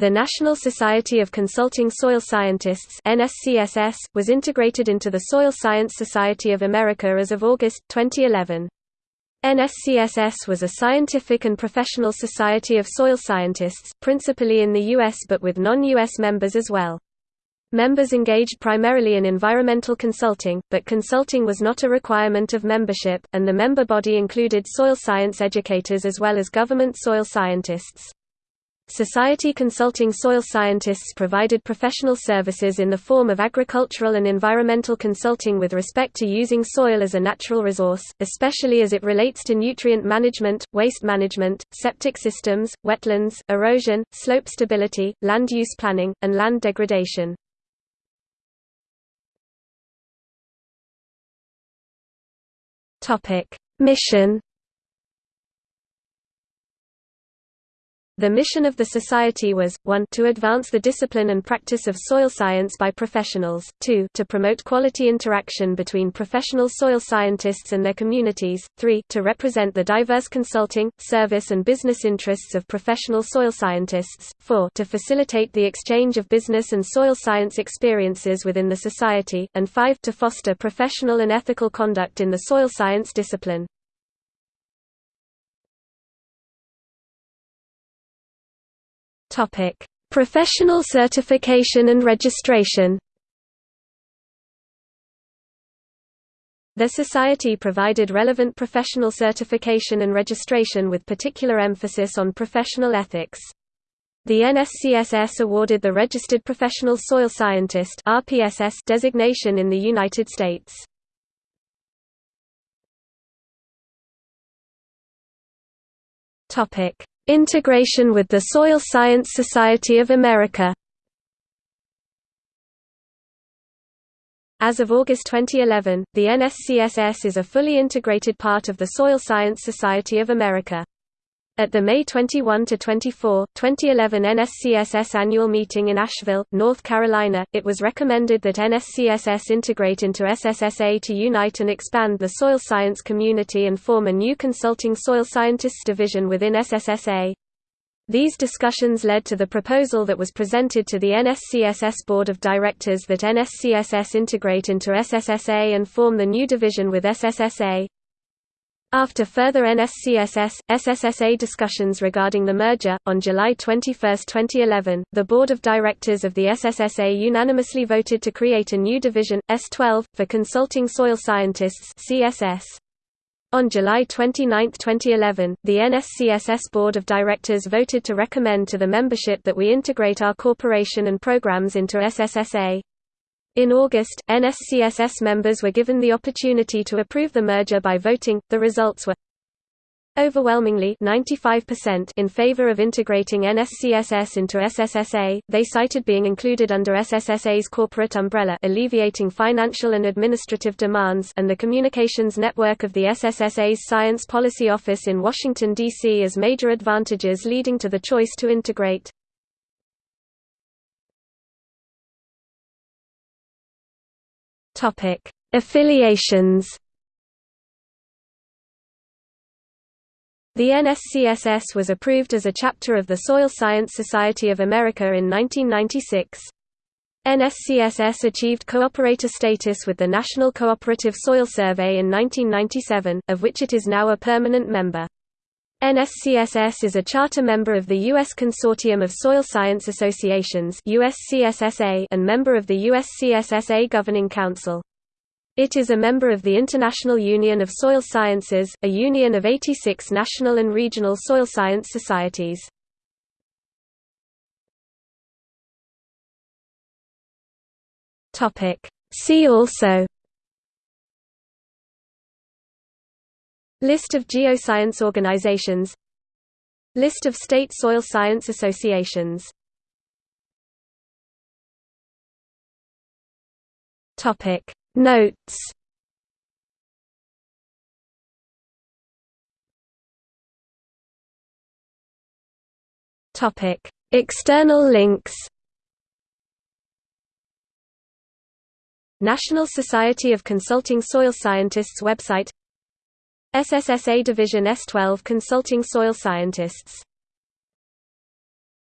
The National Society of Consulting Soil Scientists NSCSS, was integrated into the Soil Science Society of America as of August, 2011. NSCSS was a scientific and professional society of soil scientists, principally in the U.S. but with non-U.S. members as well. Members engaged primarily in environmental consulting, but consulting was not a requirement of membership, and the member body included soil science educators as well as government soil scientists. Society Consulting Soil Scientists provided professional services in the form of agricultural and environmental consulting with respect to using soil as a natural resource, especially as it relates to nutrient management, waste management, septic systems, wetlands, erosion, slope stability, land use planning, and land degradation. Mission The mission of the Society was, 1 to advance the discipline and practice of soil science by professionals, 2 to promote quality interaction between professional soil scientists and their communities, 3 to represent the diverse consulting, service and business interests of professional soil scientists, 4 to facilitate the exchange of business and soil science experiences within the society, and 5 to foster professional and ethical conduct in the soil science discipline. Topic: Professional certification and registration. The Society provided relevant professional certification and registration with particular emphasis on professional ethics. The NSCSS awarded the Registered Professional Soil Scientist designation in the United States. Topic: Integration with the Soil Science Society of America As of August 2011, the NSCSS is a fully integrated part of the Soil Science Society of America. At the May 21–24, 2011 NSCSS annual meeting in Asheville, North Carolina, it was recommended that NSCSS integrate into SSSA to unite and expand the soil science community and form a new consulting soil scientists division within SSSA. These discussions led to the proposal that was presented to the NSCSS Board of Directors that NSCSS integrate into SSSA and form the new division with SSSA. After further NSCSS, SSSA discussions regarding the merger, on July 21, 2011, the Board of Directors of the SSSA unanimously voted to create a new division, S12, for Consulting Soil Scientists CSS. On July 29, 2011, the NSCSS Board of Directors voted to recommend to the membership that we integrate our corporation and programs into SSSA. In August, NSCSS members were given the opportunity to approve the merger by voting. The results were overwhelmingly 95% in favor of integrating NSCSS into SSSA. They cited being included under SSSA's corporate umbrella, alleviating financial and administrative demands, and the communications network of the SSSA's Science Policy Office in Washington D.C. as major advantages leading to the choice to integrate. Topic: Affiliations. The NSCSS was approved as a chapter of the Soil Science Society of America in 1996. NSCSS achieved cooperator status with the National Cooperative Soil Survey in 1997, of which it is now a permanent member. NSCSS is a charter member of the U.S. Consortium of Soil Science Associations and member of the USCSSA Governing Council. It is a member of the International Union of Soil Sciences, a union of 86 national and regional soil science societies. See also List of geoscience organizations. List of state soil science associations. Topic. Notes. Topic. External links. National Society of Consulting Soil Scientists website SSSA Division S12 Consulting Soil Scientists